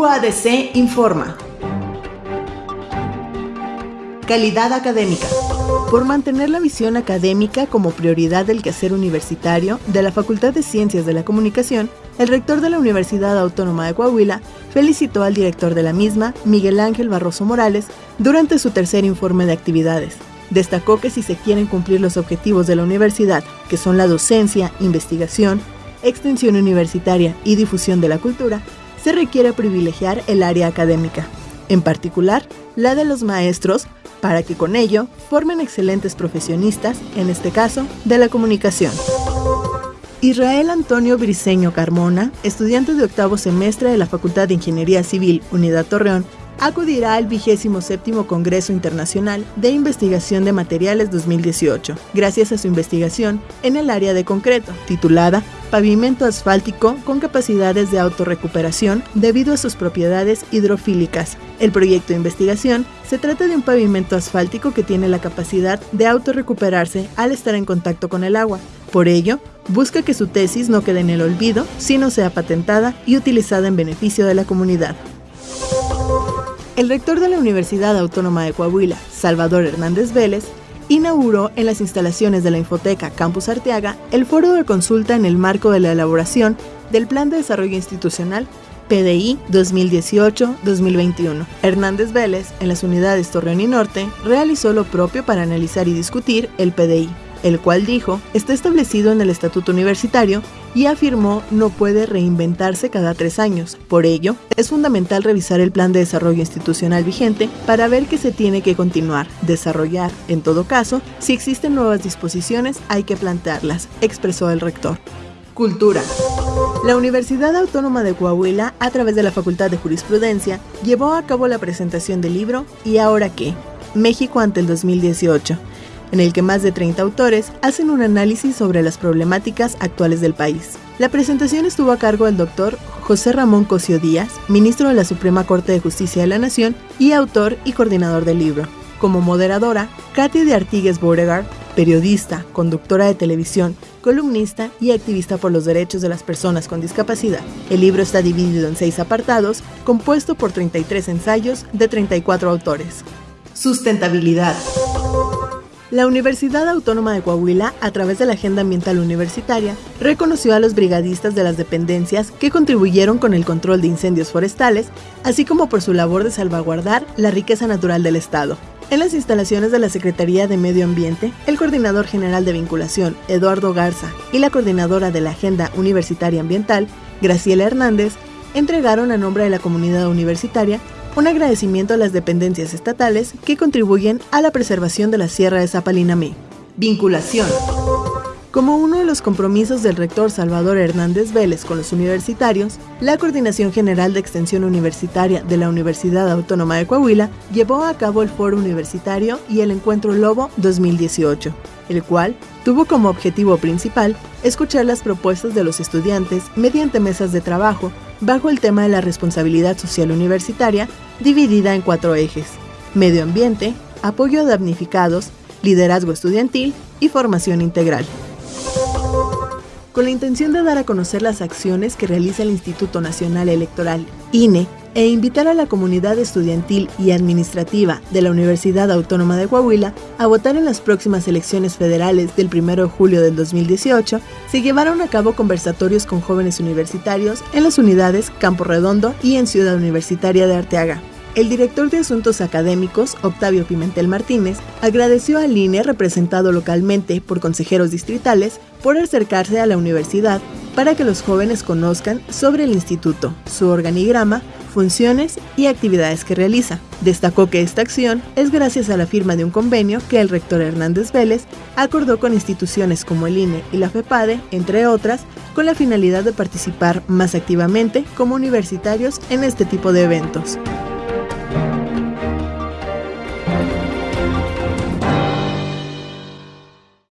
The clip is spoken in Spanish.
UADC informa. Calidad académica. Por mantener la visión académica como prioridad del quehacer universitario de la Facultad de Ciencias de la Comunicación, el rector de la Universidad Autónoma de Coahuila felicitó al director de la misma, Miguel Ángel Barroso Morales, durante su tercer informe de actividades. Destacó que si se quieren cumplir los objetivos de la universidad, que son la docencia, investigación, extensión universitaria y difusión de la cultura, se requiere privilegiar el área académica, en particular la de los maestros, para que con ello formen excelentes profesionistas, en este caso, de la comunicación. Israel Antonio Briceño Carmona, estudiante de octavo semestre de la Facultad de Ingeniería Civil, Unidad Torreón, acudirá al 27 Congreso Internacional de Investigación de Materiales 2018, gracias a su investigación en el área de concreto, titulada Pavimento asfáltico con capacidades de autorrecuperación debido a sus propiedades hidrofílicas. El proyecto de investigación se trata de un pavimento asfáltico que tiene la capacidad de autorrecuperarse al estar en contacto con el agua. Por ello, busca que su tesis no quede en el olvido, sino sea patentada y utilizada en beneficio de la comunidad. El rector de la Universidad Autónoma de Coahuila, Salvador Hernández Vélez, inauguró en las instalaciones de la Infoteca Campus Arteaga el foro de consulta en el marco de la elaboración del Plan de Desarrollo Institucional PDI 2018-2021. Hernández Vélez, en las unidades Torreón y Norte, realizó lo propio para analizar y discutir el PDI el cual dijo está establecido en el estatuto universitario y afirmó no puede reinventarse cada tres años. Por ello, es fundamental revisar el plan de desarrollo institucional vigente para ver qué se tiene que continuar, desarrollar. En todo caso, si existen nuevas disposiciones, hay que plantearlas, expresó el rector. Cultura. La Universidad Autónoma de Coahuila, a través de la Facultad de Jurisprudencia, llevó a cabo la presentación del libro ¿Y ahora qué? México ante el 2018 en el que más de 30 autores hacen un análisis sobre las problemáticas actuales del país. La presentación estuvo a cargo del doctor José Ramón Cosio Díaz, ministro de la Suprema Corte de Justicia de la Nación y autor y coordinador del libro. Como moderadora, Katy de Artigues Beauregard, periodista, conductora de televisión, columnista y activista por los derechos de las personas con discapacidad. El libro está dividido en seis apartados, compuesto por 33 ensayos de 34 autores. Sustentabilidad. La Universidad Autónoma de Coahuila, a través de la Agenda Ambiental Universitaria, reconoció a los brigadistas de las dependencias que contribuyeron con el control de incendios forestales, así como por su labor de salvaguardar la riqueza natural del Estado. En las instalaciones de la Secretaría de Medio Ambiente, el coordinador general de vinculación, Eduardo Garza, y la coordinadora de la Agenda Universitaria Ambiental, Graciela Hernández, entregaron a nombre de la comunidad universitaria un agradecimiento a las dependencias estatales que contribuyen a la preservación de la Sierra de Zapalinamí. Vinculación. Como uno de los compromisos del rector Salvador Hernández Vélez con los universitarios, la Coordinación General de Extensión Universitaria de la Universidad Autónoma de Coahuila llevó a cabo el Foro Universitario y el Encuentro Lobo 2018, el cual tuvo como objetivo principal escuchar las propuestas de los estudiantes mediante mesas de trabajo bajo el tema de la responsabilidad social universitaria dividida en cuatro ejes, medio ambiente, apoyo a damnificados, liderazgo estudiantil y formación integral con la intención de dar a conocer las acciones que realiza el Instituto Nacional Electoral, INE, e invitar a la comunidad estudiantil y administrativa de la Universidad Autónoma de Coahuila a votar en las próximas elecciones federales del 1 de julio del 2018, se llevaron a cabo conversatorios con jóvenes universitarios en las unidades Campo Redondo y en Ciudad Universitaria de Arteaga. El director de Asuntos Académicos, Octavio Pimentel Martínez, agradeció al INE representado localmente por consejeros distritales por acercarse a la universidad para que los jóvenes conozcan sobre el instituto, su organigrama, funciones y actividades que realiza. Destacó que esta acción es gracias a la firma de un convenio que el rector Hernández Vélez acordó con instituciones como el INE y la FEPADE, entre otras, con la finalidad de participar más activamente como universitarios en este tipo de eventos.